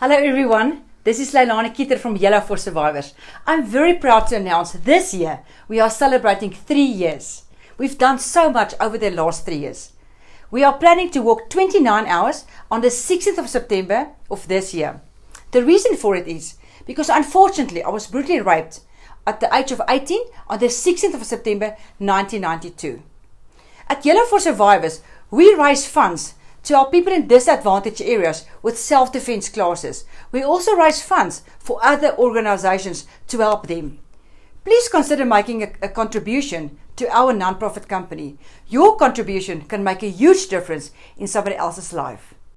Hello everyone, this is Leilani Kieter from Yellow for Survivors. I'm very proud to announce this year we are celebrating three years. We've done so much over the last three years. We are planning to walk 29 hours on the 16th of September of this year. The reason for it is because unfortunately I was brutally raped at the age of 18 on the 16th of September 1992. At Yellow for Survivors, we raise funds to help people in disadvantaged areas with self-defense classes. We also raise funds for other organizations to help them. Please consider making a, a contribution to our nonprofit company. Your contribution can make a huge difference in somebody else's life.